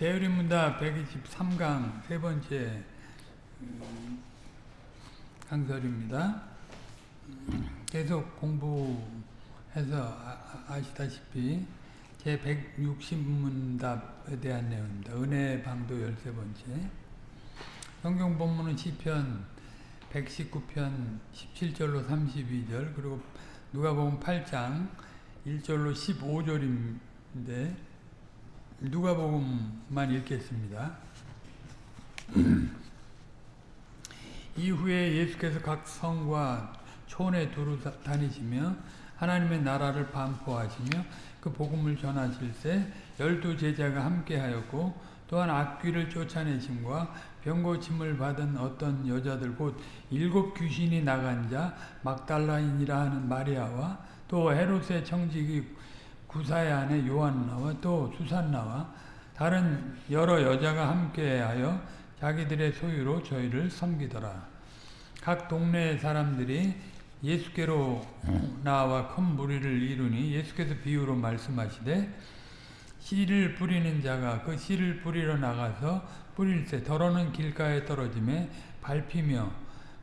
대의문답 123강 세 번째 음, 강설입니다. 계속 공부해서 아, 시다시피 제 160문답에 대한 내용입니다. 은혜 방도 13번째 성경 본문은 시편 119편 17절로 32절 그리고 누가복음 8장 1절로 15절인데 누가복음만 읽겠습니다. 이후에 예수께서 각 성과 촌에 두루 다니시며 하나님의 나라를 반포하시며 그 복음을 전하실 때 열두 제자가 함께하였고 또한 악귀를 쫓아내심과 병고침을 받은 어떤 여자들 곧 일곱 귀신이 나간 자 막달라인이라 하는 마리아와 또 헤롯의 청직이 구사의 아내 요한나와 또 수산나와 다른 여러 여자가 함께하여 자기들의 소유로 저희를 섬기더라. 각 동네 사람들이 예수께로 나와 큰 무리를 이루니 예수께서 비유로 말씀하시되 씨를 뿌리는 자가 그 씨를 뿌리러 나가서 뿌릴 때 더러는 길가에 떨어짐에 밟히며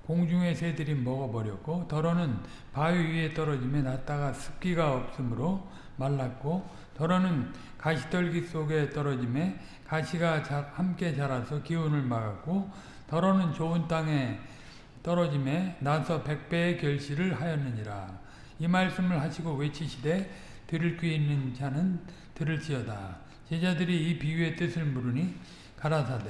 공중의 새들이 먹어버렸고 더러는 바위 위에 떨어짐에 났다가 습기가 없으므로 말랐고 더러는 가시떨기 속에 떨어짐에 가시가 함께 자라서 기운을 막았고 더러는 좋은 땅에 떨어짐에 나서 백배의 결실을 하였느니라. 이 말씀을 하시고 외치시되 들을 귀 있는 자는 들을지어다. 제자들이 이 비유의 뜻을 물으니 가라사대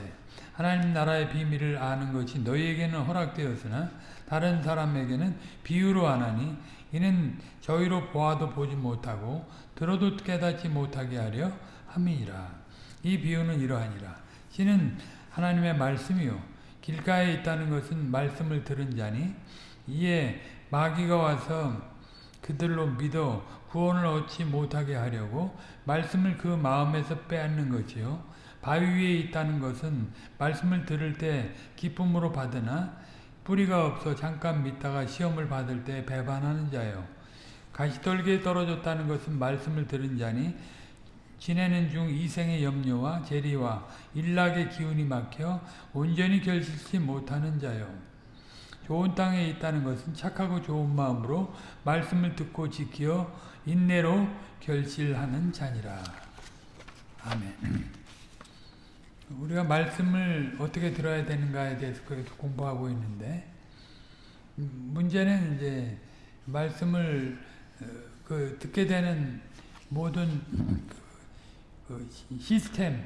하나님 나라의 비밀을 아는 것이 너희에게는 허락되었으나 다른 사람에게는 비유로 하나니 이는 저희로 보아도 보지 못하고 들어도 깨닫지 못하게 하려 함이니라. 이 비유는 이러하니라. 신은 하나님의 말씀이요 길가에 있다는 것은 말씀을 들은 자니 이에 마귀가 와서 그들로 믿어 구원을 얻지 못하게 하려고 말씀을 그 마음에서 빼앗는 것이요 바위 위에 있다는 것은 말씀을 들을 때 기쁨으로 받으나 뿌리가 없어 잠깐 믿다가 시험을 받을 때 배반하는 자요. 가시떨기에 떨어졌다는 것은 말씀을 들은 자니 지내는 중 이생의 염려와 재리와 일락의 기운이 막혀 온전히 결실치 못하는 자요. 좋은 땅에 있다는 것은 착하고 좋은 마음으로 말씀을 듣고 지켜 인내로 결실하는 자니라. 아멘. 우리가 말씀을 어떻게 들어야 되는가에 대해서 그렇게 공부하고 있는데 문제는 이제 말씀을 어, 그 듣게 되는 모든 그 시스템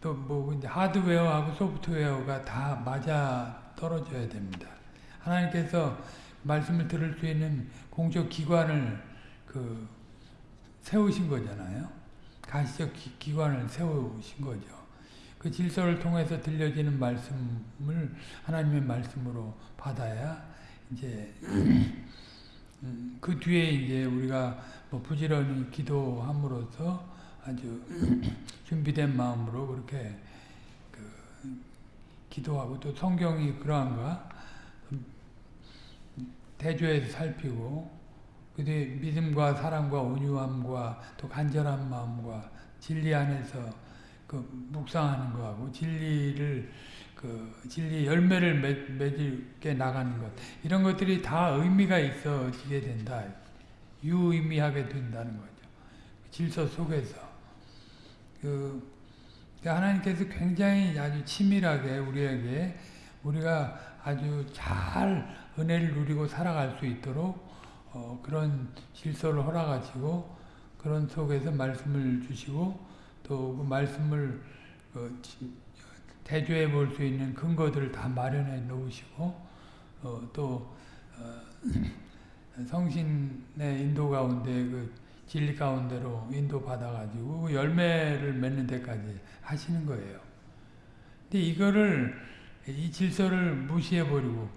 또뭐 이제 하드웨어하고 소프트웨어가 다 맞아 떨어져야 됩니다. 하나님께서 말씀을 들을 수 있는 공적 기관을 그 세우신 거잖아요. 가시적 기, 관을 세우신 거죠. 그 질서를 통해서 들려지는 말씀을 하나님의 말씀으로 받아야 이제 음, 그 뒤에 이제 우리가 뭐 부지런히 기도함으로써 아주 준비된 마음으로 그렇게 그 기도하고 또 성경이 그러한가? 대조해서 살피고 그뒤 믿음과 사랑과 온유함과 또 간절한 마음과 진리 안에서 그 묵상하는 거하고 진리를 그 진리 열매를 맺, 맺게 나가는 것 이런 것들이 다 의미가 있어지게 된다. 유의미하게 된다는 거죠. 질서 속에서 그 그러니까 하나님께서 굉장히 아주 치밀하게 우리에게 우리가 아주 잘 은혜를 누리고 살아갈 수 있도록 어, 그런 질서를 허락하시고 그런 속에서 말씀을 주시고 또 그 말씀을 그 대조해 볼 수 있는 근거들을 다 마련해 놓으시고 어, 또 어, 성신의 인도 가운데 그 진리 가운데로 인도 받아가지고 그 열매를 맺는 데까지 하시는 거예요. 근데 이거를 이 질서를 무시해 버리고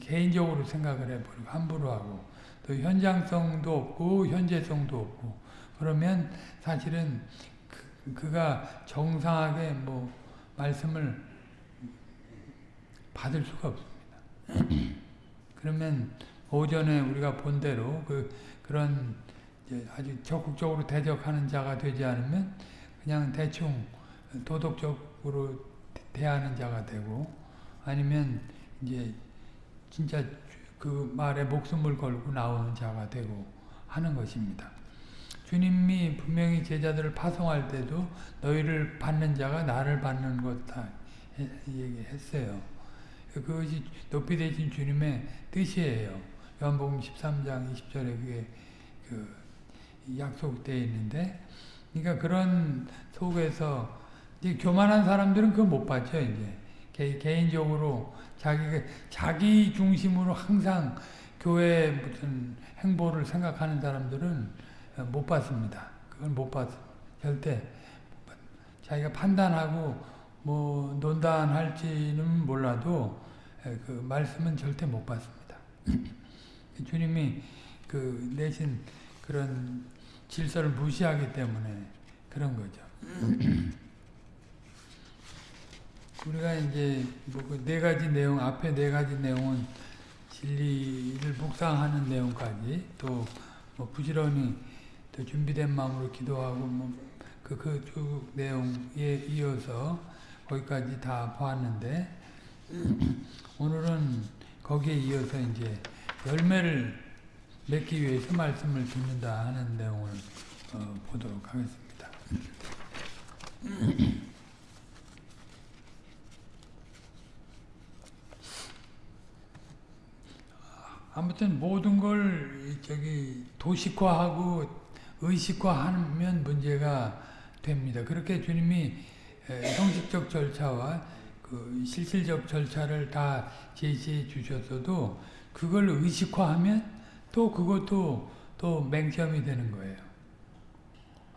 개인적으로 생각을 해버리고 함부로 하고 또 현장성도 없고 현재성도 없고 그러면 사실은 그가 정상하게 뭐 말씀을 받을 수가 없습니다. 그러면 오전에 우리가 본 대로 그 그런 아주 적극적으로 대적하는 자가 되지 않으면 그냥 대충 도덕적으로 대하는 자가 되고 아니면 이제 진짜 그 말에 목숨을 걸고 나오는 자가 되고 하는 것입니다. 주님이 분명히 제자들을 파송할 때도 너희를 받는 자가 나를 받는 것다 얘기했어요. 그것이 높이 되신 주님의 뜻이에요. 요한복음 13장 20절에 그게 그 약속되어 있는데 그러니까 그런 속에서 이제 교만한 사람들은 그거 못 받죠, 이제. 개, 개인적으로 자기가 자기 중심으로 항상 교회 무슨 행보를 생각하는 사람들은 못 받습니다. 그건 못 받, 절대 자기가 판단하고 뭐 논단할지는 몰라도 그 말씀은 절대 못 받습니다. 주님이 그 내신 그런 질서를 무시하기 때문에 그런 거죠. 우리가 이제 뭐네 가지 내용 앞에 네 가지 내용은 진리를 묵상하는 내용까지 또 뭐 부지런히 또 준비된 마음으로 기도하고 뭐그그 쭉 내용에 이어서 거기까지 다 보았는데 오늘은 거기에 이어서 이제 열매를 맺기 위해서 말씀을 듣는다 하는 내용을 어, 보도록 하겠습니다. 아무튼 모든 걸 저기 도식화하고 의식화하면 문제가 됩니다. 그렇게 주님이 형식적 절차와 그 실질적 절차를 다 제시해 주셨어도 그걸 의식화하면 또 그것도 또 맹점이 되는 거예요.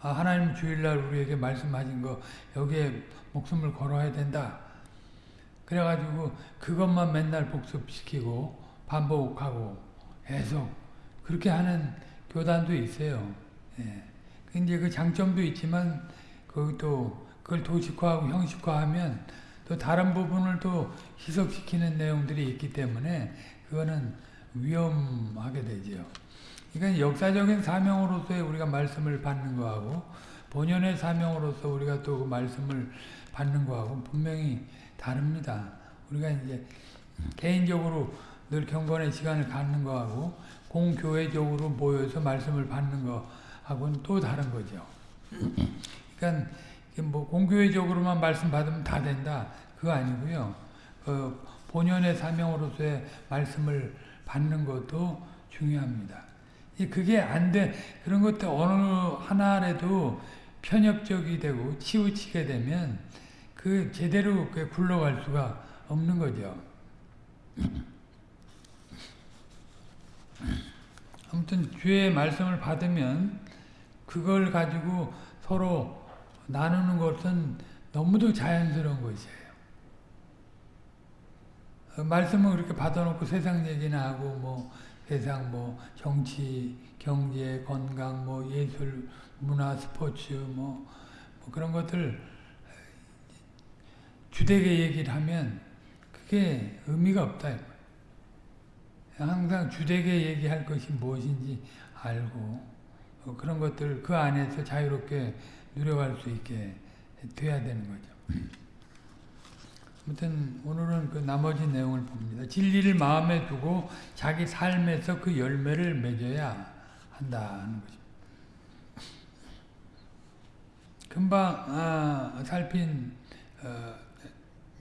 아, 하나님 주일날 우리에게 말씀하신 거 여기에 목숨을 걸어야 된다. 그래가지고 그것만 맨날 복습시키고 반복하고 계속 그렇게 하는 교단도 있어요. 예. 근데 그 장점도 있지만 그것도 그걸 도식화하고 형식화하면 또 다른 부분을 또 희석시키는 내용들이 있기 때문에 그거는 위험하게 되죠. 그러니까 역사적인 사명으로서의 우리가 말씀을 받는 거하고 본연의 사명으로서 우리가 또 그 말씀을 받는 거하고 분명히 다릅니다. 우리가 이제 개인적으로 늘 경건의 시간을 갖는 거하고 공교회적으로 모여서 말씀을 받는 거 하고는 또 다른 거죠. 그러니까 뭐 공교회적으로만 말씀 받으면 다 된다 그거 아니고요. 그 본연의 사명으로서의 말씀을 받는 것도 중요합니다. 그게 안 돼. 그런 것들 어느 하나라도 편협적이 되고 치우치게 되면 그 제대로 굴러갈 수가 없는 거죠. 아무튼 주의 말씀을 받으면 그걸 가지고 서로 나누는 것은 너무도 자연스러운 것이에요. 말씀을 그렇게 받아놓고 세상 얘기나 하고 뭐 세상 뭐 정치, 경제, 건강, 뭐 예술, 문화, 스포츠 뭐, 뭐 그런 것들 주되게 얘기를 하면 그게 의미가 없다. 항상 주되게 얘기할 것이 무엇인지 알고 어, 그런 것들 그 안에서 자유롭게 누려갈 수 있게 돼야 되는 거죠. 아무튼 오늘은 그 나머지 내용을 봅니다. 진리를 마음에 두고 자기 삶에서 그 열매를 맺어야 한다는 거죠. 금방 아, 살핀 어,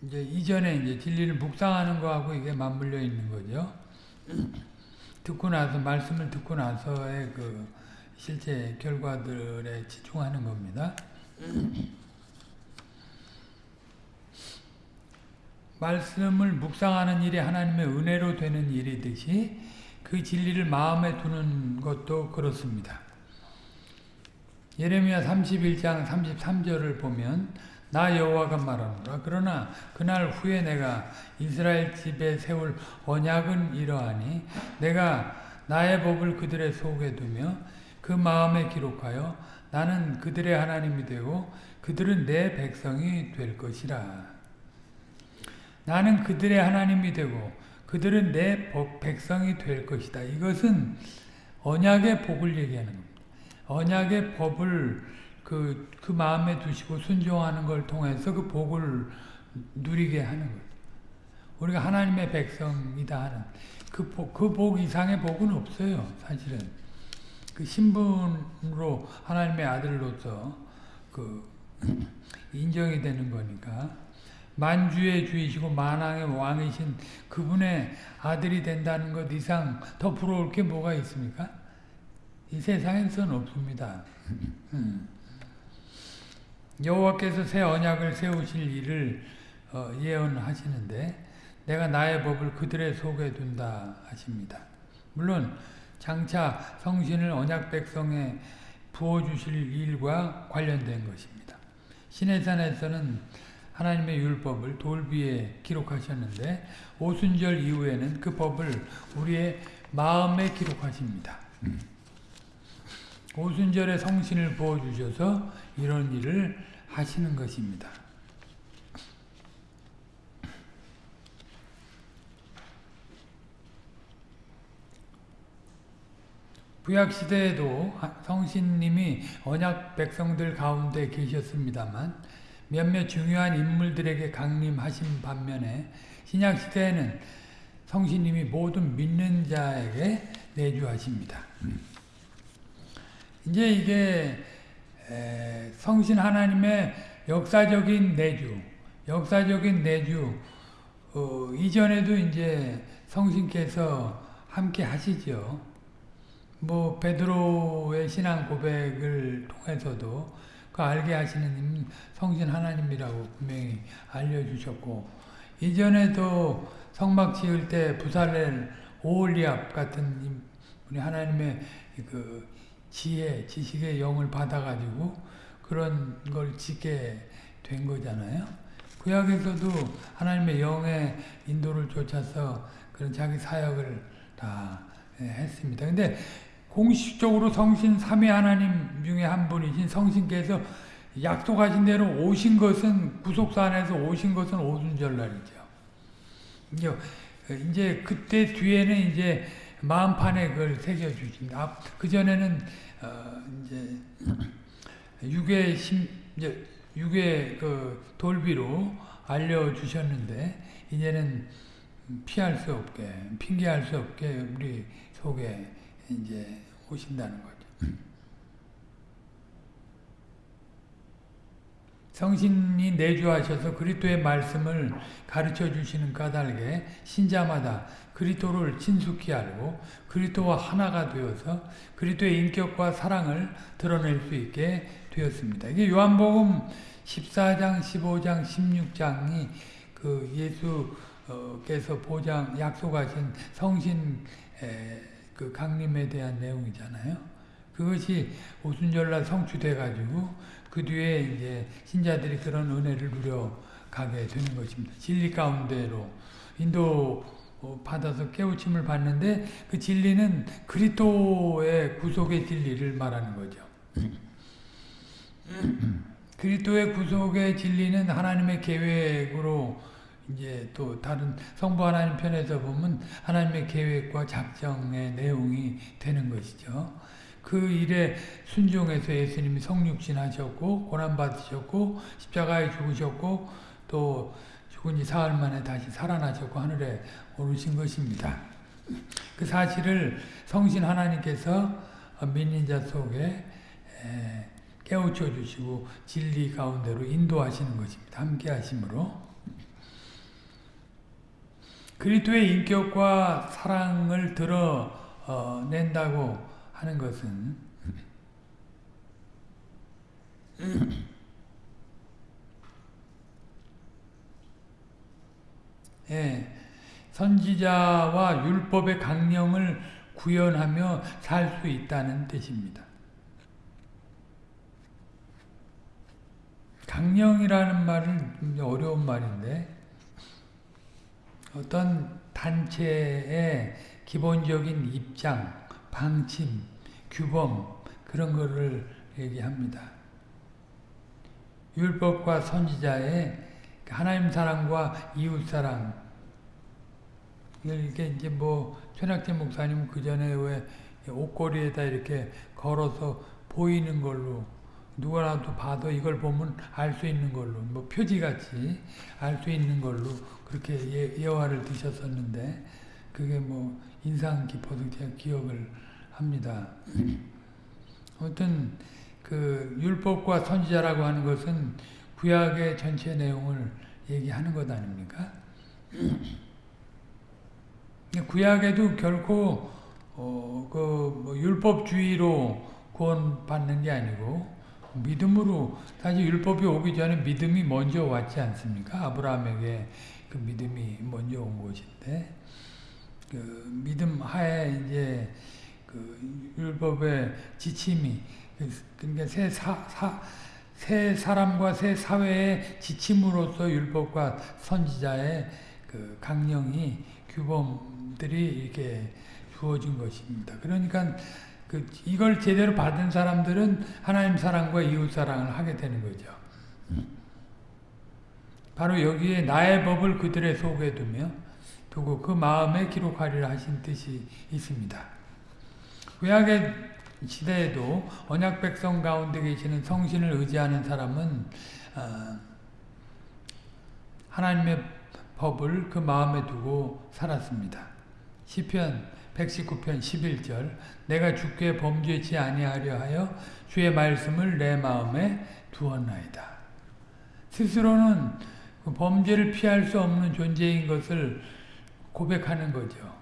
이제 이전에 이제 진리를 묵상하는 거하고 이게 맞물려 있는 거죠. 듣고 나서 말씀을 듣고 나서의 그 실제 결과들에 집중하는 겁니다. 말씀을 묵상하는 일이 하나님의 은혜로 되는 일이듯이 그 진리를 마음에 두는 것도 그렇습니다. 예레미야 31장 33절을 보면 나 여호와가 말하노라 그러나 그날 후에 내가 이스라엘 집에 세울 언약은 이러하니 내가 나의 법을 그들의 속에 두며 그 마음에 기록하여 나는 그들의 하나님이 되고 그들은 내 백성이 될 것이라 나는 그들의 하나님이 되고 그들은 내 백성이 될 것이다. 이것은 언약의 복을 얘기하는 겁니다. 언약의 법을 그, 그 마음에 두시고 순종하는 걸 통해서 그 복을 누리게 하는 거예요. 우리가 하나님의 백성이다 하는 그 복, 그 복 이상의 복은 없어요. 사실은. 그 신분으로 하나님의 아들로서 그 인정이 되는 거니까 만주의 주이시고 만왕의 왕이신 그분의 아들이 된다는 것 이상 더 부러울 게 뭐가 있습니까? 이 세상에선 없습니다. 음. 여호와께서 새 언약을 세우실 일을 어, 예언하시는데 내가 나의 법을 그들의 속에 둔다 하십니다. 물론 장차 성신을 언약 백성에 부어주실 일과 관련된 것입니다. 시내산에서는 하나님의 율법을 돌비에 기록하셨는데 오순절 이후에는 그 법을 우리의 마음에 기록하십니다. 오순절에 성신을 부어주셔서 이런 일을 하시는 것입니다. 구약시대에도 성신님이 언약 백성들 가운데 계셨습니다만 몇몇 중요한 인물들에게 강림하신 반면에 신약시대에는 성신님이 모든 믿는 자에게 내주하십니다. 이제 이게 성신 하나님의 역사적인 내주, 역사적인 내주 어, 이전에도 이제 성신께서 함께 하시죠. 뭐 베드로의 신앙 고백을 통해서도 그 알게 하시는 성신 하나님이라고 분명히 알려주셨고 이전에도 성막 지을 때 부살렐 오홀리압 같은 우리 하나님의 그 지혜, 지식의 영을 받아가지고 그런 걸 짓게 된 거잖아요. 구약에서도 하나님의 영의 인도를 쫓아서 그런 자기 사역을 다 했습니다. 근데 공식적으로 성신 삼위 하나님 중에 한 분이신 성신께서 약속하신 대로 오신 것은 구속사 안에서 오신 것은 오순절날이죠. 이제 그때 뒤에는 이제 마음판에 그걸 새겨 주신다. 그 전에는 어 이제 육의 심 이제 육의 그 돌비로 알려 주셨는데 이제는 피할 수 없게 핑계할 수 없게 우리 속에 이제 오신다는 거죠. 성신이 내주하셔서 그리스도의 말씀을 가르쳐 주시는 까닭에 신자마다 그리스도를 친숙히 알고 그리스도와 하나가 되어서 그리스도의 인격과 사랑을 드러낼 수 있게 되었습니다. 이게 요한복음 14장, 15장, 16장이 그 예수께서 보장 약속하신 성신 그 강림에 대한 내용이잖아요. 그것이 오순절날 성취돼 가지고 그 뒤에 이제 신자들이 그런 은혜를 누려 가게 되는 것입니다. 진리 가운데로 인도 받아서 깨우침을 받는데 그 진리는 그리스도의 구속의 진리를 말하는 거죠. 그리스도의 구속의 진리는 하나님의 계획으로 이제 또 다른 성부 하나님 편에서 보면 하나님의 계획과 작정의 내용이 되는 것이죠. 그 일에 순종해서 예수님이 성육신 하셨고 고난받으셨고 십자가에 죽으셨고 또 죽은 지 사흘 만에 다시 살아나셨고 하늘에 오르신 것입니다. 그 사실을 성신 하나님께서 믿는 자 속에 깨우쳐 주시고 진리 가운데로 인도하시는 것입니다. 함께 하심으로 그리스도의 인격과 사랑을 드러낸다고 하는 것은 예, 선지자와 율법의 강령을 구현하며 살 수 있다는 뜻입니다. 강령이라는 말은 어려운 말인데 어떤 단체의 기본적인 입장, 방침, 규범 그런 거를 얘기합니다. 율법과 선지자의 하나님 사랑과 이웃 사랑 이게 이제 뭐 최낙재 목사님 그 전에 왜 옷걸이에다 이렇게 걸어서 보이는 걸로 누구라도 봐도 이걸 보면 알 수 있는 걸로 뭐 표지같이 알 수 있는 걸로 그렇게 예, 예화를 드셨었는데 그게 뭐 인상 깊어서 제가 기억을 합니다. 아무튼 그 율법과 선지자라고 하는 것은 구약의 전체 내용을 얘기하는 것 아닙니까? 구약에도 결코 어, 그뭐 율법주의로 구원받는 게 아니고 믿음으로 사실 율법이 오기 전에 믿음이 먼저 왔지 않습니까? 아브라함에게 그 믿음이 먼저 온 것인데 그 믿음 하에 이제 그 율법의 지침이 그러니까 새 사, 사, 새 사람과 새 사회의 지침으로서 율법과 선지자의 그 강령이 규범들이 이렇게 주어진 것입니다. 그러니까 그 이걸 제대로 받은 사람들은 하나님 사랑과 이웃 사랑을 하게 되는 거죠. 바로 여기에 나의 법을 그들의 속에 두며 두고 그 마음에 기록하리라 하신 뜻이 있습니다. 구약의 시대에도 언약 백성 가운데 계시는 성신을 의지하는 사람은 어, 하나님의 법을 그 마음에 두고 살았습니다. 시편 119편 11절 내가 주께 범죄치 아니하려 하여 주의 말씀을 내 마음에 두었나이다. 스스로는 그 범죄를 피할 수 없는 존재인 것을 고백하는 거죠.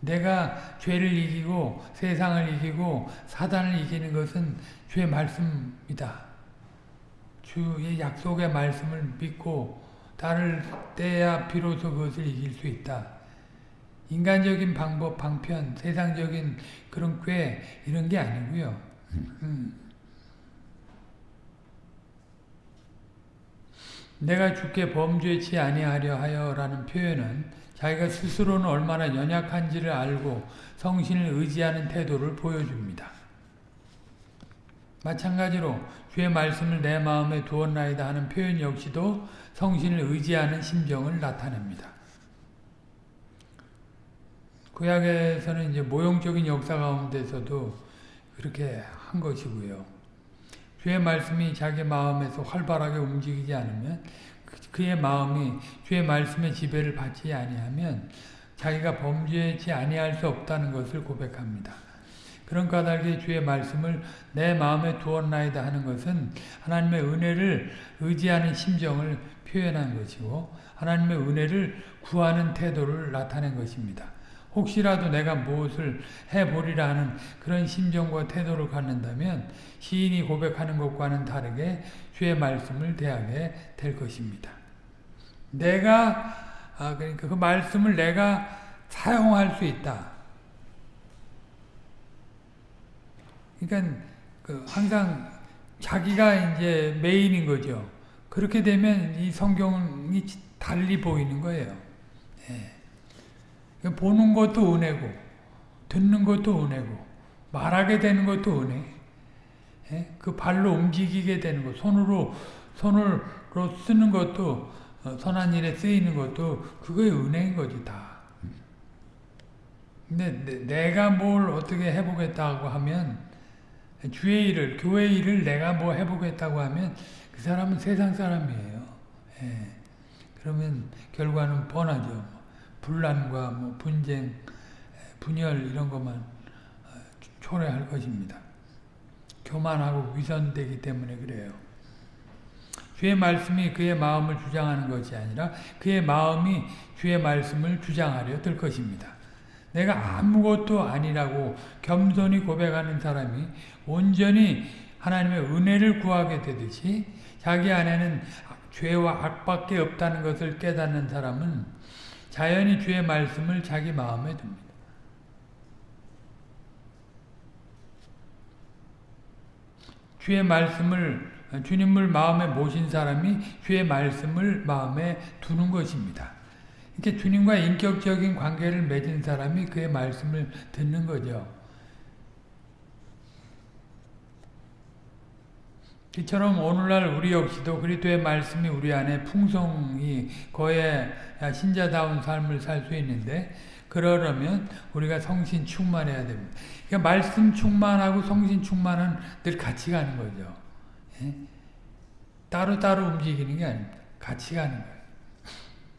내가 죄를 이기고 세상을 이기고 사단을 이기는 것은 주의 말씀이다. 주의 약속의 말씀을 믿고 따를 때야 비로소 그것을 이길 수 있다. 인간적인 방법, 방편, 세상적인 그런 꾀 이런 게 아니고요. 음. 내가 주께 범죄치 아니하려 하여라는 표현은 자기가 스스로는 얼마나 연약한지를 알고 성신을 의지하는 태도를 보여줍니다. 마찬가지로 주의 말씀을 내 마음에 두었나이다 하는 표현 역시도 성신을 의지하는 심정을 나타냅니다. 구약에서는 이제 모형적인 역사 가운데서도 그렇게 한 것이고요. 주의 말씀이 자기 마음에서 활발하게 움직이지 않으면 그의 마음이 주의 말씀의 지배를 받지 아니하면 자기가 범죄치 아니할 수 없다는 것을 고백합니다. 그런 까닭에 주의 말씀을 내 마음에 두었나이다 하는 것은 하나님의 은혜를 의지하는 심정을 표현한 것이고 하나님의 은혜를 구하는 태도를 나타낸 것입니다. 혹시라도 내가 무엇을 해보리라 하는 그런 심정과 태도를 갖는다면 시인이 고백하는 것과는 다르게 주의 말씀을 대하게 될 것입니다. 내가 아 그러니까 그 말씀을 내가 사용할 수 있다. 그러니까 그 항상 자기가 이제 메인인 거죠. 그렇게 되면 이 성경이 달리 보이는 거예요. 예. 보는 것도 은혜고 듣는 것도 은혜고 말하게 되는 것도 은혜. 예? 그 발로 움직이게 되는 것, 손으로 손으로 쓰는 것도 어, 선한 일에 쓰이는 것도 그거의 은혜인 거지 다. 근데 내가 뭘 어떻게 해보겠다고 하면 주의 일을 교회 일을 내가 뭐 해보겠다고 하면 그 사람은 세상 사람이에요. 예. 그러면 결과는 뻔하죠. 분란과 뭐 분쟁, 분열 이런 것만 어, 초래할 것입니다. 교만하고 위선되기 때문에 그래요. 주의 말씀이 그의 마음을 주장하는 것이 아니라 그의 마음이 주의 말씀을 주장하려 들 것입니다. 내가 아무것도 아니라고 겸손히 고백하는 사람이 온전히 하나님의 은혜를 구하게 되듯이 자기 안에는 죄와 악밖에 없다는 것을 깨닫는 사람은 자연히 주의 말씀을 자기 마음에 둡니다. 주의 말씀을 주님을 마음에 모신 사람이 주의 말씀을 마음에 두는 것입니다. 이렇게 주님과 인격적인 관계를 맺은 사람이 그의 말씀을 듣는 거죠. 이처럼 오늘날 우리 역시도 그리스도의 말씀이 우리 안에 풍성히 거에 신자다운 삶을 살 수 있는데 그러려면 우리가 성신 충만해야 됩니다. 그러니까 말씀 충만하고 성신 충만은 늘 같이 가는 거죠. 예? 따로 따로 움직이는 게 아닙니다. 같이 가는 거예요.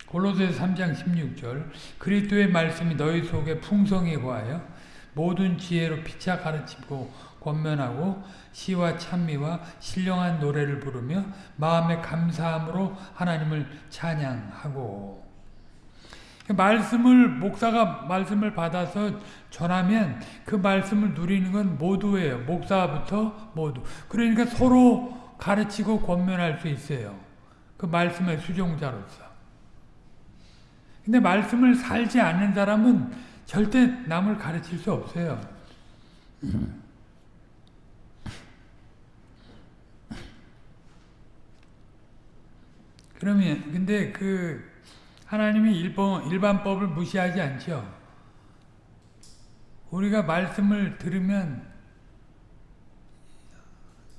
골로새서 3장 16절 그리스도의 말씀이 너희 속에 풍성히 거하여 모든 지혜로 피차 가르치고 권면하고 시와 찬미와 신령한 노래를 부르며 마음의 감사함으로 하나님을 찬양하고 말씀을 목사가 말씀을 받아서 전하면 그 말씀을 누리는 건 모두예요. 목사부터 모두. 그러니까 서로 가르치고 권면할 수 있어요. 그 말씀의 수종자로서. 근데 말씀을 살지 않는 사람은 절대 남을 가르칠 수 없어요. 그러면 근데 그 하나님이 일반, 일반법을 무시하지 않죠. 우리가 말씀을 들으면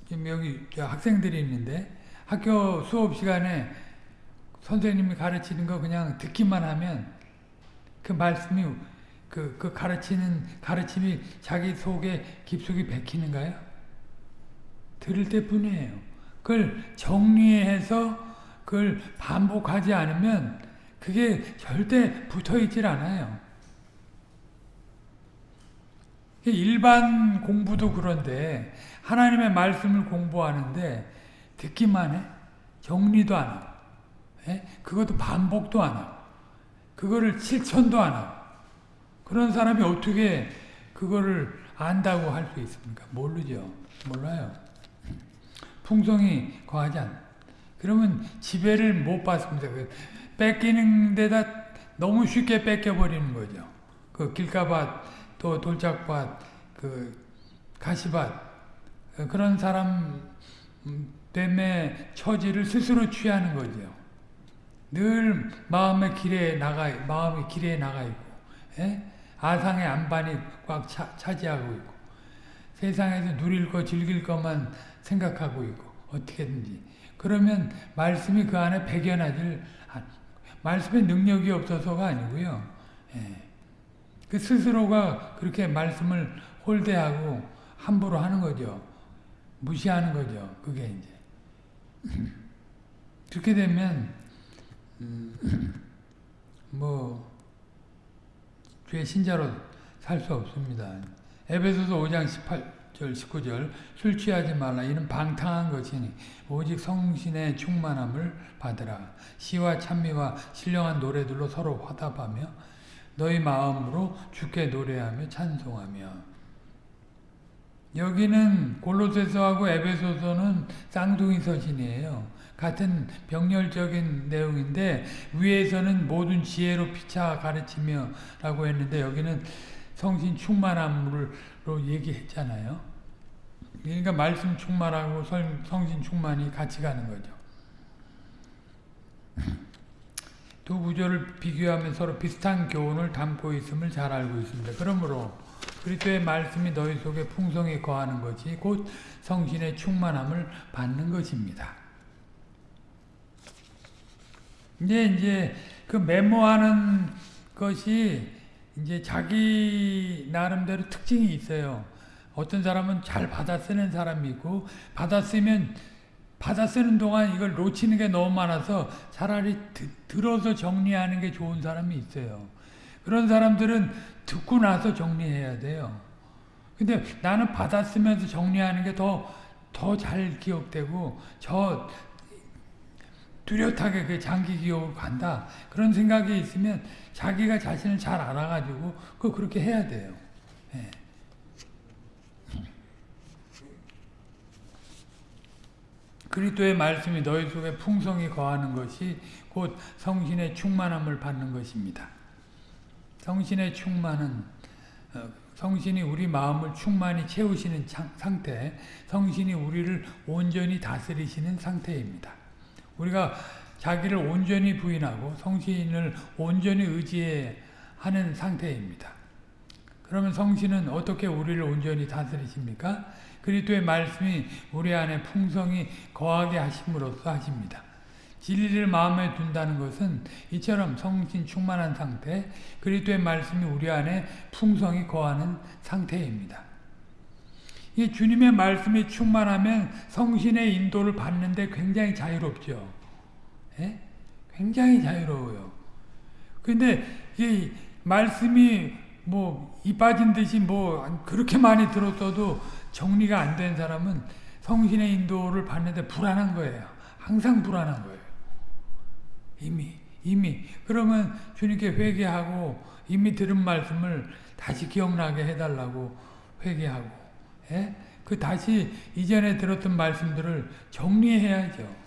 지금 여기 학생들이 있는데 학교 수업 시간에 선생님이 가르치는 거 그냥 듣기만 하면 그 말씀이 그, 그 가르치는 가르침이 자기 속에 깊숙이 bek히는가요? 들을 때뿐이에요. 그걸 정리해서 그걸 반복하지 않으면 그게 절대 붙어 있질 않아요. 일반 공부도 그런데 하나님의 말씀을 공부하는데 듣기만 해. 정리도 안 하고. 예? 그것도 반복도 안 하고. 그거를 실천도 안 하고. 그런 사람이 어떻게 그거를 안다고 할 수 있습니까? 모르죠. 몰라요. 풍성이 거하지 않. 그러면 지배를 못 받습니다. 뺏기는 데다 너무 쉽게 뺏겨버리는 거죠. 그 길가밭, 또 돌짝밭, 그 가시밭, 그런 사람 때문에 처지를 스스로 취하는 거죠. 늘 마음의 길에 나가, 마음의 길에 나가 있고, 예? 아상의 안반이 꽉 차, 차지하고 있고, 세상에서 누릴 거, 즐길 것만 생각하고 있고, 어떻게든지. 그러면 말씀이 그 안에 배겨나질 말씀에 능력이 없어서가 아니고요. 예. 그 스스로가 그렇게 말씀을 홀대하고 함부로 하는 거죠. 무시하는 거죠. 그게 이제. 그렇게 되면 음, 뭐 주의 신자로 살 수 없습니다. 에베소서 5장 18 절 19절 술 취하지 말라 이는 방탕한 것이니 오직 성신의 충만함을 받으라. 시와 찬미와 신령한 노래들로 서로 화답하며 너희 마음으로 주께 노래하며 찬송하며 여기는 골로새서하고 에베소서는 쌍둥이 서신이에요. 같은 병렬적인 내용인데 위에서는 모든 지혜로 피차 가르치며 라고 했는데 여기는 성신 충만함으 로 얘기했잖아요. 그러니까 말씀 충만하고 성신 충만이 같이 가는 거죠. 두 구절을 비교하면 서로 비슷한 교훈을 담고 있음을 잘 알고 있습니다. 그러므로 그리스도의 말씀이 너희 속에 풍성히 거하는 것이 곧 성신의 충만함을 받는 것입니다. 이제 이제 그 메모하는 것이 이제 자기 나름대로 특징이 있어요. 어떤 사람은 잘 받아 쓰는 사람이 있고 받아 쓰면 받아 쓰는 동안 이걸 놓치는 게 너무 많아서 차라리 드, 들어서 정리하는 게 좋은 사람이 있어요. 그런 사람들은 듣고 나서 정리해야 돼요. 근데 나는 받았으면서 정리하는 게 더 더 잘 기억되고 저 뚜렷하게 그 장기 기억으로 간다. 그런 생각이 있으면 자기가 자신을 잘 알아가지고 그 그렇게 해야 돼요. 네. 그리스도의 말씀이 너희 속에 풍성히 거하는 것이 곧 성신의 충만함을 받는 것입니다. 성신의 충만은 어, 성신이 우리 마음을 충만히 채우시는 상태, 성신이 우리를 온전히 다스리시는 상태입니다. 우리가 자기를 온전히 부인하고 성신을 온전히 의지하는 상태입니다. 그러면 성신은 어떻게 우리를 온전히 다스리십니까? 그리스도의 말씀이 우리 안에 풍성히 거하게 하심으로써 하십니다. 진리를 마음에 둔다는 것은 이처럼 성신 충만한 상태, 그리스도의 말씀이 우리 안에 풍성히 거하는 상태입니다. 이 주님의 말씀이 충만하면 성신의 인도를 받는데 굉장히 자유롭죠. 예? 굉장히 자유로워요. 근데 이 말씀이 뭐 이 빠진 듯이 뭐 그렇게 많이 들었어도 정리가 안 된 사람은 성신의 인도를 받는데 불안한 거예요. 항상 불안한 거예요. 이미 이미 그러면 주님께 회개하고 이미 들은 말씀을 다시 기억나게 해달라고 회개하고 예? 그 다시 이전에 들었던 말씀들을 정리해야죠.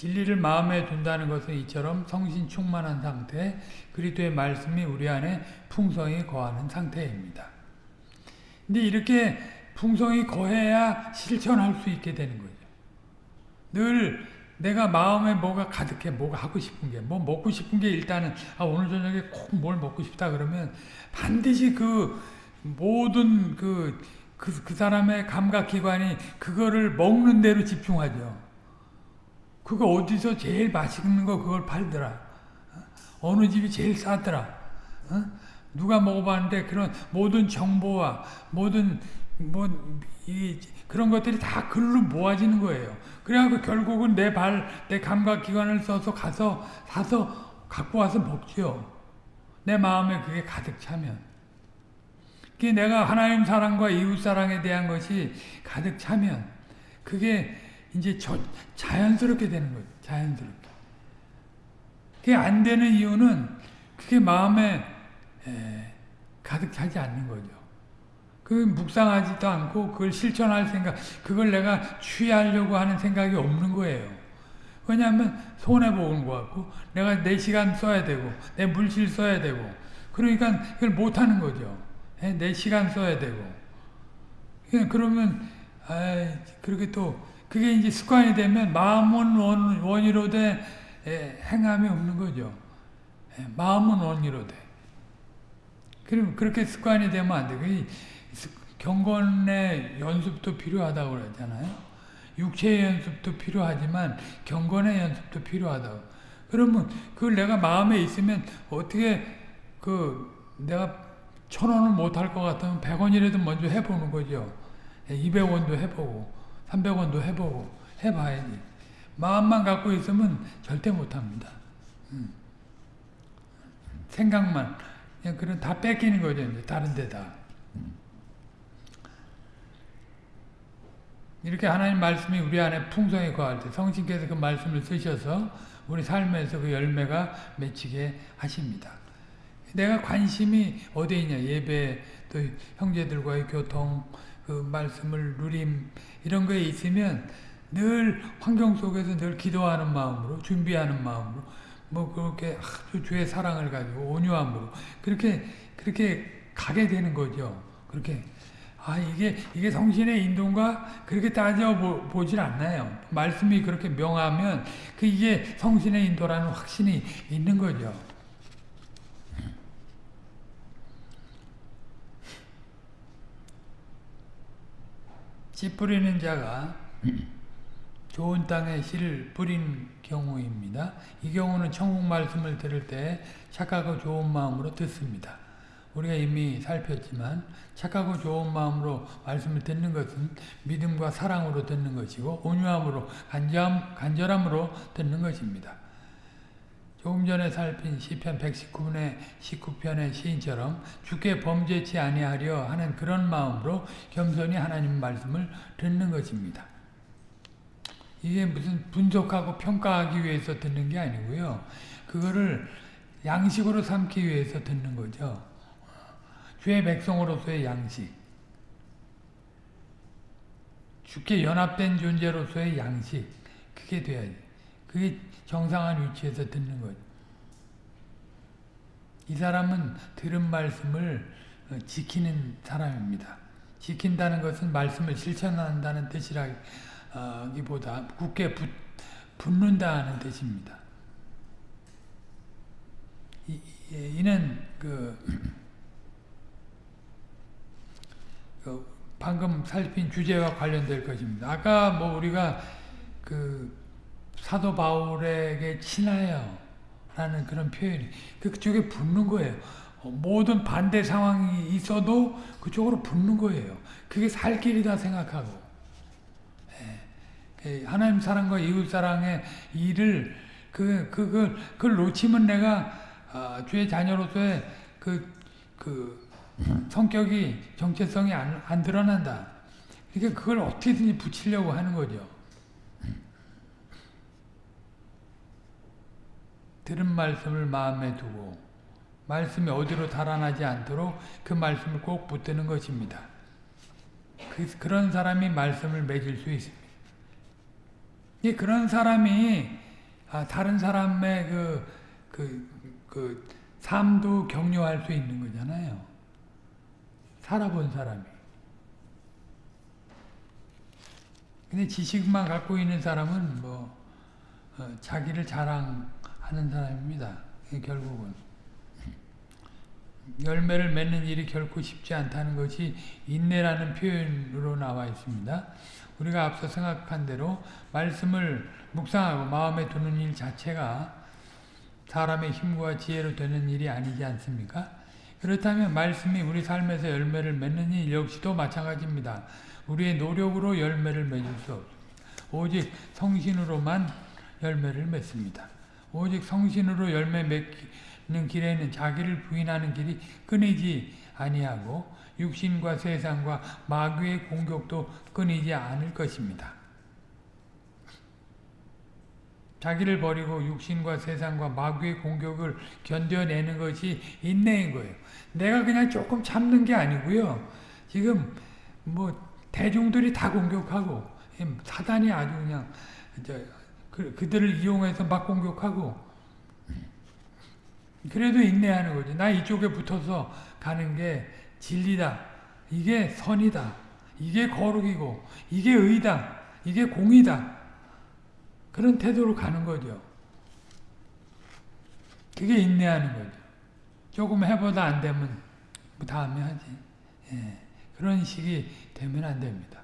진리를 마음에 둔다는 것은 이처럼 성신 충만한 상태, 그리스도의 말씀이 우리 안에 풍성히 거하는 상태입니다. 근데 이렇게 풍성이 거해야 실천할 수 있게 되는 거죠. 늘 내가 마음에 뭐가 가득해, 뭐가 하고 싶은 게, 뭐 먹고 싶은 게 일단은 아, 오늘 저녁에 꼭 뭘 먹고 싶다 그러면 반드시 그 모든 그, 그, 그 사람의 감각기관이 그거를 먹는 대로 집중하죠. 그거 어디서 제일 맛있는 거 그걸 팔더라. 어느 집이 제일 싸더라. 어? 누가 먹어봤는데 그런 모든 정보와 모든 뭐 이 그런 것들이 다 글로 모아지는 거예요. 그래갖고 결국은 내 발, 내 감각 기관을 써서 가서 사서 갖고 와서 먹죠. 내 마음에 그게 가득 차면. 그게 내가 하나님 사랑과 이웃 사랑에 대한 것이 가득 차면 그게 이제 저, 자연스럽게 되는 거죠. 자연스럽게. 그게 안 되는 이유는 그게 마음에 에, 가득 차지 않는 거죠. 그 묵상하지도 않고 그걸 실천할 생각, 그걸 내가 취하려고 하는 생각이 없는 거예요. 왜냐하면 손해보는 것 같고 내가 내 시간 써야 되고 내 물질 써야 되고 그러니까 그걸 못하는 거죠. 내 시간 써야 되고 그러면 아 그렇게 또 그게 이제 습관이 되면 마음은 원, 원이로 돼 행함이 없는 거죠. 마음은 원이로 돼. 그럼 그렇게 습관이 되면 안 돼. 경건의 연습도 필요하다고 그러잖아요. 육체의 연습도 필요하지만 경건의 연습도 필요하다고. 그러면 그걸 내가 마음에 있으면 어떻게 그 내가 천 원을 못 할 것 같으면 백 원이라도 먼저 해보는 거죠. 200원도 해보고. 300원도 해보고 해봐야지. 마음만 갖고 있으면 절대 못합니다. 음. 생각만 그냥 그런 다 뺏기는 거죠. 다른 데다. 이렇게 하나님 말씀이 우리 안에 풍성히 거할 때 성신께서 그 말씀을 쓰셔서 우리 삶에서 그 열매가 맺히게 하십니다. 내가 관심이 어디에 있냐 예배 또 형제들과의 교통 그 말씀을 누림 이런 거에 있으면 늘 환경 속에서 늘 기도하는 마음으로 준비하는 마음으로 뭐 그렇게 아주 주의 사랑을 가지고 온유함으로 그렇게 그렇게 가게 되는 거죠. 그렇게 아 이게 이게 성신의 인도인가 그렇게 따져 보, 질 않나요. 말씀이 그렇게 명하면 그 이게 성신의 인도라는 확신이 있는 거죠. 씨 뿌리는 자가 좋은 땅에 씨를 뿌린 경우입니다. 이 경우는 천국 말씀을 들을 때 착하고 좋은 마음으로 듣습니다. 우리가 이미 살폈지만 착하고 좋은 마음으로 말씀을 듣는 것은 믿음과 사랑으로 듣는 것이고 온유함으로 간절, 간절함으로 듣는 것입니다. 조금 전에 살핀 시편 119편의 19편의 시인처럼 주께 범죄치 아니하려 하는 그런 마음으로 겸손히 하나님 말씀을 듣는 것입니다. 이게 무슨 분석하고 평가하기 위해서 듣는 게 아니고요. 그거를 양식으로 삼기 위해서 듣는 거죠. 주의 백성으로서의 양식. 주께 연합된 존재로서의 양식. 그게 돼야지. 그게 정상한 위치에서 듣는 거죠. 이 사람은 들은 말씀을 어, 지키는 사람입니다. 지킨다는 것은 말씀을 실천한다는 뜻이라기보다 굳게 붙, 붙는다는 뜻입니다. 이, 는 그, 그 방금 살핀 주제와 관련될 것입니다. 아까 뭐 우리가 그 사도 바울에게 친하여 라는 그런 표현이 그쪽에 붙는 거예요. 어, 모든 반대 상황이 있어도 그쪽으로 붙는 거예요. 그게 살 길이다 생각하고 예, 하나님 사랑과 이웃 사랑의 일을 그 그걸 그걸 놓치면 내가 아, 주의 자녀로서의 그, 그 성격이 정체성이 안, 안 드러난다. 그러니까 그걸 어떻게든지 붙이려고 하는 거죠. 들은 말씀을 마음에 두고 말씀이 어디로 달아나지 않도록 그 말씀을 꼭 붙드는 것입니다. 그, 그런 사람이 말씀을 맺을 수 있습니다. 그런 사람이 아, 다른 사람의 그, 그, 그 삶도 격려할 수 있는 거잖아요. 살아본 사람이. 근데 지식만 갖고 있는 사람은 뭐 어, 자기를 자랑 하는 사람입니다. 결국은 열매를 맺는 일이 결코 쉽지 않다는 것이 인내라는 표현으로 나와 있습니다. 우리가 앞서 생각한 대로 말씀을 묵상하고 마음에 두는 일 자체가 사람의 힘과 지혜로 되는 일이 아니지 않습니까? 그렇다면 말씀이 우리 삶에서 열매를 맺는 일 역시도 마찬가지입니다. 우리의 노력으로 열매를 맺을 수 없습니다. 오직 성신으로만 열매를 맺습니다. 오직 성신으로 열매 맺는 길에는 자기를 부인하는 길이 끊이지 아니하고 육신과 세상과 마귀의 공격도 끊이지 않을 것입니다. 자기를 버리고 육신과 세상과 마귀의 공격을 견뎌내는 것이 인내인 거예요. 내가 그냥 조금 참는 게 아니고요. 지금 뭐 대중들이 다 공격하고 사단이 아주 그냥 그, 그들을 이용해서 막 공격하고 그래도 인내하는 거죠. 나 이쪽에 붙어서 가는 게 진리다. 이게 선이다. 이게 거룩이고 이게 의다. 이게 공이다. 그런 태도로 가는 거죠. 그게 인내하는 거죠. 조금 해보다 안 되면 뭐 다음에 하지. 예. 그런 식이 되면 안 됩니다.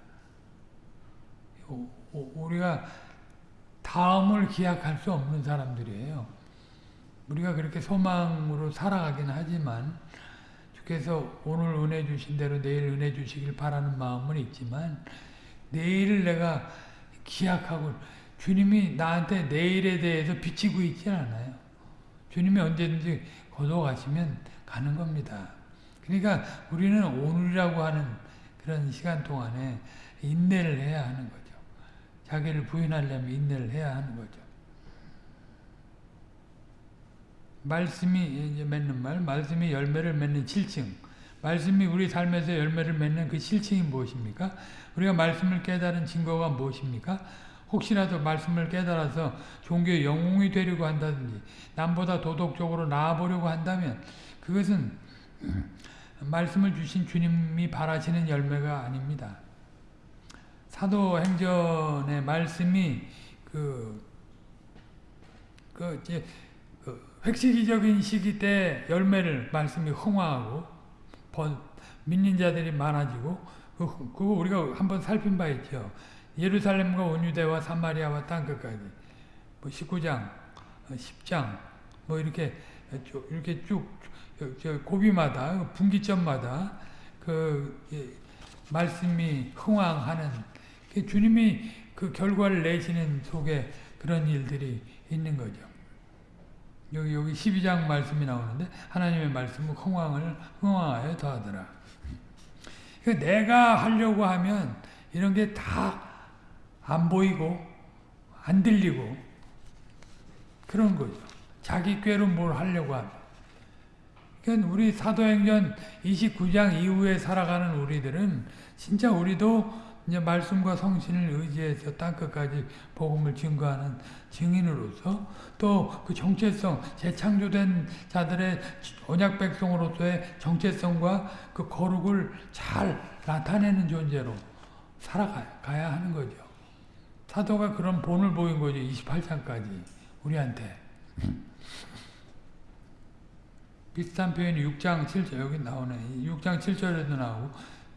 우리가 다음을 기약할 수 없는 사람들이에요. 우리가 그렇게 소망으로 살아가긴 하지만 주께서 오늘 은혜 주신 대로 내일 은혜 주시길 바라는 마음은 있지만 내일을 내가 기약하고 주님이 나한테 내일에 대해서 비치고 있지 않아요. 주님이 언제든지 거둬가시면 가는 겁니다. 그러니까 우리는 오늘이라고 하는 그런 시간 동안에 인내를 해야 하는 거죠. 자기를 부인하려면 인내를 해야 하는 거죠. 말씀이 맺는 말, 말씀이 열매를 맺는 실증. 말씀이 우리 삶에서 열매를 맺는 그 실증이 무엇입니까? 우리가 말씀을 깨달은 증거가 무엇입니까? 혹시라도 말씀을 깨달아서 종교의 영웅이 되려고 한다든지 남보다 도덕적으로 나아보려고 한다면 그것은 말씀을 주신 주님이 바라시는 열매가 아닙니다. 사도행전의 말씀이 그, 그 이제 그 획시기적인 시기 때 열매를 말씀이 흥화하고 번, 믿는 자들이 많아지고 그, 그거 우리가 한번 살핀 바 있죠. 예루살렘과 온유대와 사마리아와 땅끝까지 뭐 19장, 10장 어, 뭐 이렇게 이렇게 쭉 고비마다 분기점마다 그 말씀이 흥왕하는 그 주님이 그 결과를 내시는 속에 그런 일들이 있는 거죠. 여기 여기 12장 말씀이 나오는데 하나님의 말씀은 흥왕을 흥왕하여 더하더라. 그 내가 하려고 하면 이런 게 다 안 보이고 안 들리고 그런 거죠. 자기 꾀로 뭘 하려고 하면. 그러니까 우리 사도행전 29장 이후에 살아가는 우리들은 진짜 우리도 이제 말씀과 성신을 의지해서 땅끝까지 복음을 증거하는 증인으로서 또 그 정체성, 재창조된 자들의 언약 백성으로서의 정체성과 그 거룩을 잘 나타내는 존재로 살아가야 하는 거죠. 사도가 그런 본을 보인 거죠. 28장까지 우리한테. 비슷한 표현이 6장 7절 여기 나오네. 6장 7절에도 나오고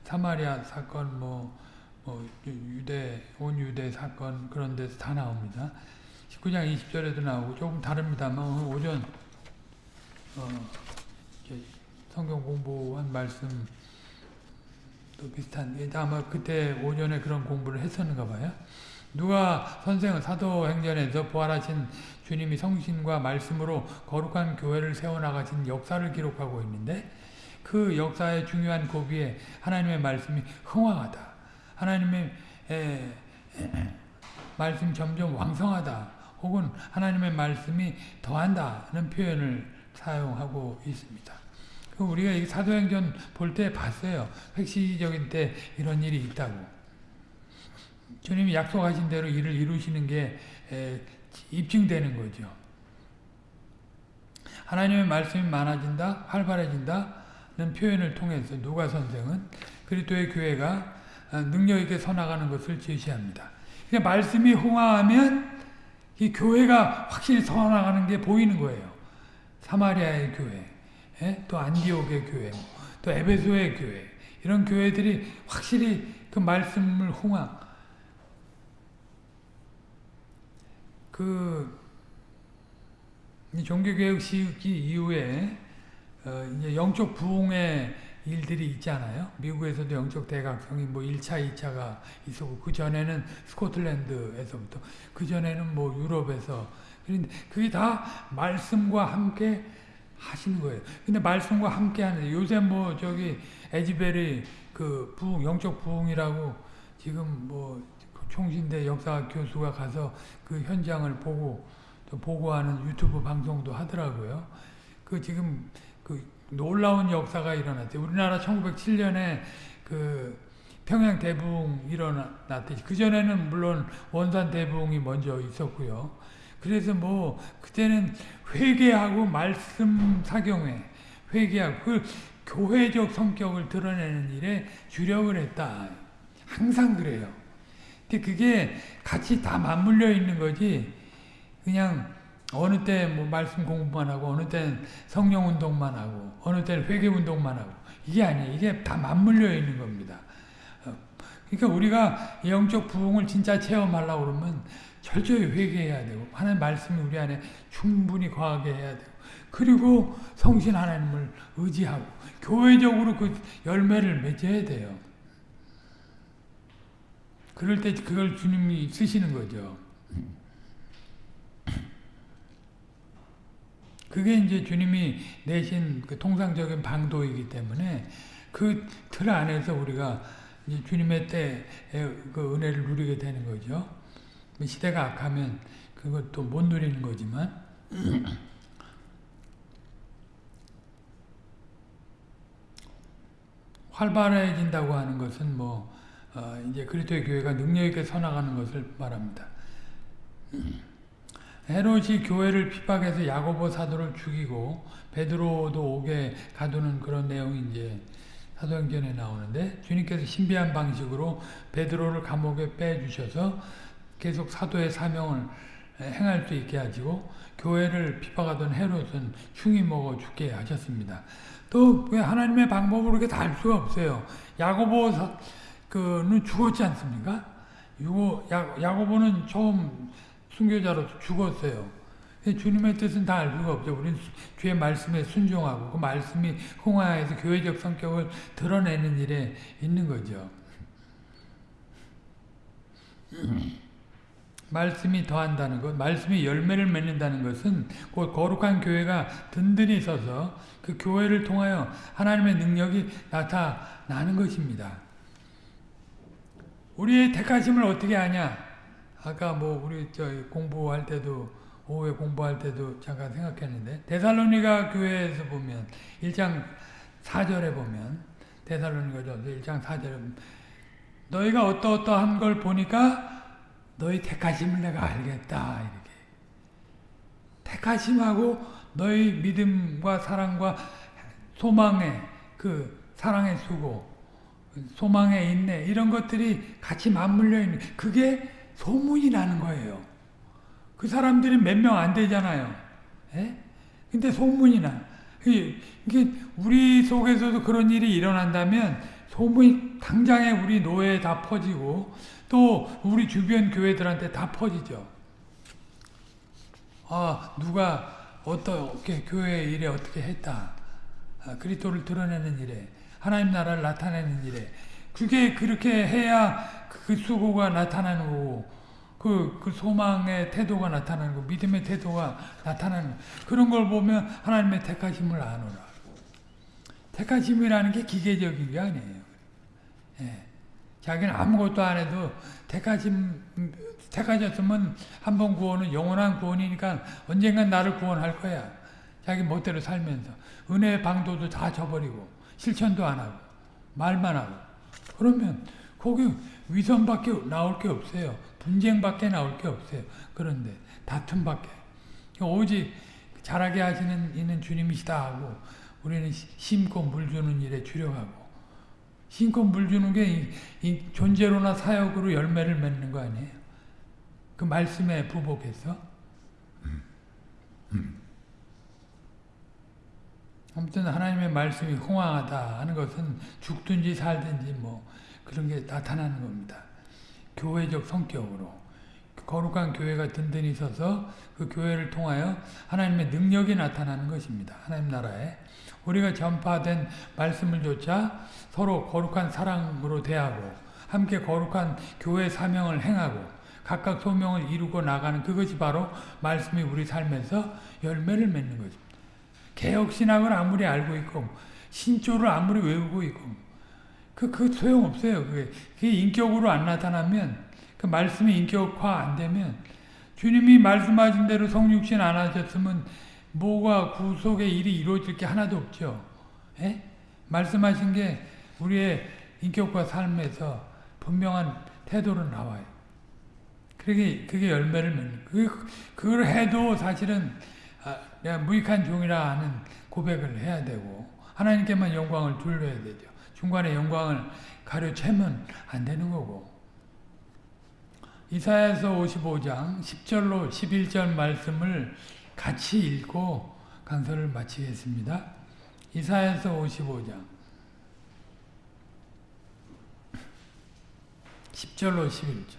사마리아 사건 뭐, 뭐 유대 온 유대 사건 그런 데서 다 나옵니다. 19장 20절에도 나오고 조금 다릅니다만 오늘 오전 어, 성경 공부한 말씀 또 비슷한 아마 그때 오전에 그런 공부를 했었는가 봐요. 누가 선생은 사도행전에서 부활하신 주님이 성신과 말씀으로 거룩한 교회를 세워나가신 역사를 기록하고 있는데 그 역사의 중요한 고비에 하나님의 말씀이 흥황하다. 하나님의 에, 에, 말씀 점점 왕성하다. 혹은 하나님의 말씀이 더한다는 표현을 사용하고 있습니다. 그 우리가 사도행전 볼 때 봤어요. 획시적인 때 이런 일이 있다고. 주님이 약속하신 대로 일을 이루시는 게 입증되는 거죠. 하나님의 말씀이 많아진다, 활발해진다는 표현을 통해서 누가 선생은 그리스도의 교회가 능력 있게 서나가는 것을 제시합니다. 그러니까 말씀이 흥하면 이 교회가 확실히 서나가는 게 보이는 거예요. 사마리아의 교회, 또 안디옥의 교회, 또 에베소의 교회 이런 교회들이 확실히 그 말씀을 흥하 그 종교개혁 시기 이후에 어 이제 영적 부흥의 일들이 있잖아요. 미국에서도 영적 대각성이 뭐 1차, 2차가 있었고 그 전에는 스코틀랜드에서부터 그 전에는 뭐 유럽에서 그런데 그게 다 말씀과 함께 하시는 거예요. 근데 말씀과 함께 하는데 요새 뭐 저기 에지베리 그 부흥 영적 부흥이라고 지금 뭐 총신대 역사 교수가 가서 그 현장을 보고 또 보고하는 유튜브 방송도 하더라고요. 그 지금 그 놀라운 역사가 일어났죠. 우리나라 1907년에 그 평양 대붕 일어났듯이 그 전에는 물론 원산 대붕이 먼저 있었고요. 그래서 뭐 그때는 회개하고 말씀 사경회 회개하고 그 교회적 성격을 드러내는 일에 주력을 했다. 항상 그래요. 그게 같이 다 맞물려 있는 거지. 그냥 어느 때 뭐 말씀 공부만 하고 어느 때는 성령 운동만 하고 어느 때는 회개 운동만 하고 이게 아니에요. 이게 다 맞물려 있는 겁니다. 어, 그러니까 우리가 영적 부흥을 진짜 체험하려고 그러면 철저히 회개해야 되고 하나님 말씀이 우리 안에 충분히 거하게 해야 되고 그리고 성신 하나님을 의지하고 교회적으로 그 열매를 맺어야 돼요. 그럴 때 그걸 주님이 쓰시는 거죠. 그게 이제 주님이 내신 그 통상적인 방도이기 때문에 그 틀 안에서 우리가 주님의 때의 그 은혜를 누리게 되는 거죠. 뭐 시대가 악하면 그것도 못 누리는 거지만 활발해진다고 하는 것은 뭐 어, 이제 그리스도의 교회가 능력 있게 서나가는 것을 말합니다. 헤롯이 교회를 핍박해서 야고보 사도를 죽이고 베드로도 오게 가두는 그런 내용이 이제 사도행전에 나오는데 주님께서 신비한 방식으로 베드로를 감옥에 빼주셔서 계속 사도의 사명을 행할 수 있게 하시고 교회를 핍박하던 헤롯은 흉이 먹어 죽게 하셨습니다. 또 하나님의 방법으로 이렇게 다 할 수가 없어요. 야고보 그는 죽었지 않습니까? 야고보는 처음 순교자로 죽었어요. 주님의 뜻은 다 알 수가 없죠. 우리는 주의 말씀에 순종하고 그 말씀이 홍화에서 교회적 성격을 드러내는 일에 있는 거죠. 말씀이 더한다는 것, 말씀이 열매를 맺는다는 것은 곧 거룩한 교회가 든든히 서서 그 교회를 통하여 하나님의 능력이 나타나는 것입니다. 우리의 택하심을 어떻게 아냐? 아까 뭐 우리 저 공부할 때도 오후에 공부할 때도 잠깐 생각했는데 데살로니가 교회에서 보면 1장 4절에 보면 데살로니가전서 1장 4절에 너희가 어떠어떠한 걸 보니까 너희 택하심을 내가 알겠다 이렇게. 택하심하고 너희 믿음과 사랑과 소망의 그 사랑의 수고 소망에 있네 이런 것들이 같이 맞물려 있는 그게 소문이 나는 거예요. 그 사람들이 몇 명 안 되잖아요. 예? 근데 소문이 나. 이게 우리 속에서도 그런 일이 일어난다면 소문이 당장에 우리 노예에 다 퍼지고 또 우리 주변 교회들한테 다 퍼지죠. 아 누가 어떻게 교회 일에 어떻게 했다. 아, 그리스도를 드러내는 일에 하나님 나라를 나타내는 일에 그게 그렇게 해야 그 수고가 나타나는 거고 그, 그 소망의 태도가 나타나는 거 믿음의 태도가 나타나는 거 그런 걸 보면 하나님의 택하심을 아노라. 택하심이라는 게 기계적인 게 아니에요. 예. 자기는 아무것도 안 해도 택하심, 택하셨으면 한 번 구원은 영원한 구원이니까 언젠간 나를 구원할 거야. 자기 멋대로 살면서. 은혜의 방도도 다 저버리고, 실천도 안 하고, 말만 하고. 그러면 거기 위선밖에 나올 게 없어요. 분쟁밖에 나올 게 없어요. 그런데 다툼밖에. 오직 잘하게 하시는 이는 주님이시다 하고 우리는 심고 물 주는 일에 주력하고 심고 물 주는 게 이, 존재로나 사역으로 열매를 맺는 거 아니에요? 그 말씀에 부복해서 아무튼 하나님의 말씀이 홍황하다 하는 것은 죽든지 살든지 뭐 그런 게 나타나는 겁니다. 교회적 성격으로 거룩한 교회가 든든히 서서 그 교회를 통하여 하나님의 능력이 나타나는 것입니다. 하나님 나라에 우리가 전파된 말씀을 조차 서로 거룩한 사랑으로 대하고 함께 거룩한 교회 사명을 행하고 각각 소명을 이루고 나가는 그것이 바로 말씀이 우리 삶에서 열매를 맺는 것입니다. 개혁신학을 아무리 알고 있고 신조를 아무리 외우고 있고 그, 그 소용없어요. 그게, 그게 인격으로 안 나타나면 그 말씀이 인격화 안 되면 주님이 말씀하신 대로 성육신 안 하셨으면 뭐가 구속의 일이 이루어질 게 하나도 없죠. 예? 말씀하신 게 우리의 인격과 삶에서 분명한 태도로 나와요. 그게, 그게 열매를 맺는, 그, 그걸 해도 사실은, 무익한 종이라 하는 고백을 해야 되고, 하나님께만 영광을 돌려야 되죠. 중간에 영광을 가려채면 안 되는 거고. 이사야서 55장 10절로 11절 말씀을 같이 읽고 강서를 마치겠습니다. 이사야서 55장 10절로 11절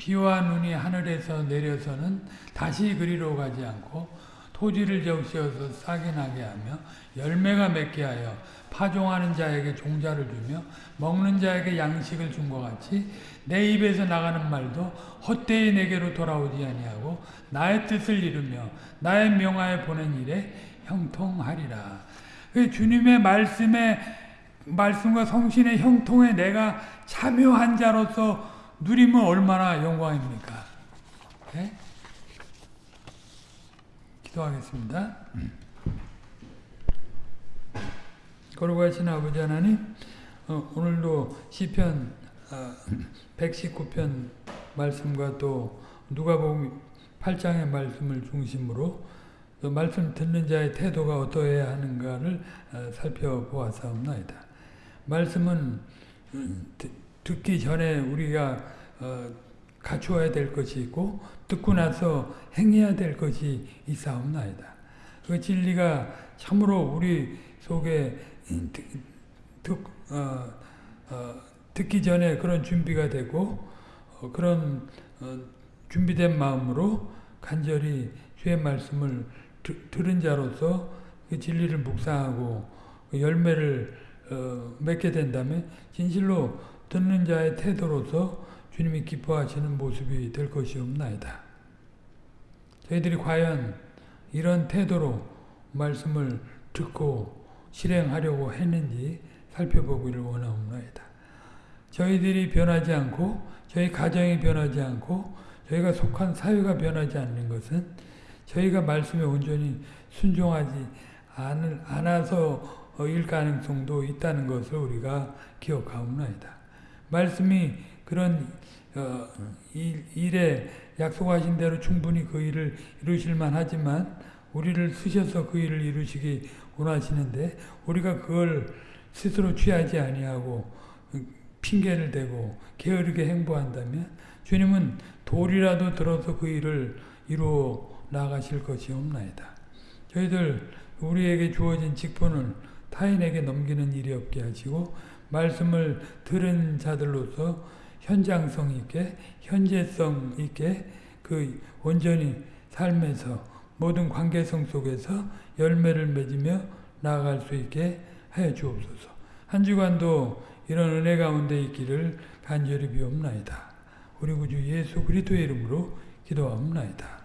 비와 눈이 하늘에서 내려서는 다시 그리로 가지 않고 토지를 적시어서 싹이 나게 하며 열매가 맺게 하여 파종하는 자에게 종자를 주며 먹는 자에게 양식을 준 것 같이 내 입에서 나가는 말도 헛되이 내게로 돌아오지 아니하고 나의 뜻을 이루며 나의 명하에 보낸 일에 형통하리라. 그 주님의 말씀에 말씀과 성신의 형통에 내가 참여한 자로서 누리면 얼마나 영광입니까? 네? 기도하겠습니다. 거룩하신 아버지 하나님 어, 오늘도 시편 어, 119편 말씀과 또 누가복음 8장의 말씀을 중심으로 그 말씀 듣는 자의 태도가 어떠해야 하는가를 어, 살펴보았사옵나이다. 말씀은 음, 듣기 전에 우리가 어, 갖추어야 될 것이 있고 듣고 나서 행해야 될 것이 있사옵나이다. 그 진리가 참으로 우리 속에 듣, 어, 어, 듣기 전에 그런 준비가 되고 어, 그런 어, 준비된 마음으로 간절히 주의 말씀을 드, 들은 자로서 그 진리를 묵상하고 그 열매를 어, 맺게 된다면 진실로 듣는 자의 태도로서 주님이 기뻐하시는 모습이 될 것이옵나이다. 저희들이 과연 이런 태도로 말씀을 듣고 실행하려고 했는지 살펴보기를 원하옵나이다. 저희들이 변하지 않고 저희 가정이 변하지 않고 저희가 속한 사회가 변하지 않는 것은 저희가 말씀에 온전히 순종하지 않아서일 가능성도 있다는 것을 우리가 기억하옵나이다. 말씀이 그런 어, 일, 일에 약속하신 대로 충분히 그 일을 이루실 만 하지만 우리를 쓰셔서 그 일을 이루시기 원하시는데 우리가 그걸 스스로 취하지 아니하고 핑계를 대고 게으르게 행보한다면 주님은 돌이라도 들어서 그 일을 이루어 나가실 것이 없나이다. 저희들 우리에게 주어진 직분을 타인에게 넘기는 일이 없게 하시고 말씀을 들은 자들로서 현장성 있게 현재성 있게 그 온전히 삶에서 모든 관계성 속에서 열매를 맺으며 나아갈 수 있게 하여 주옵소서. 한 주간도 이런 은혜 가운데 있기를 간절히 비옵나이다. 우리 구주 예수 그리스도의 이름으로 기도하옵나이다.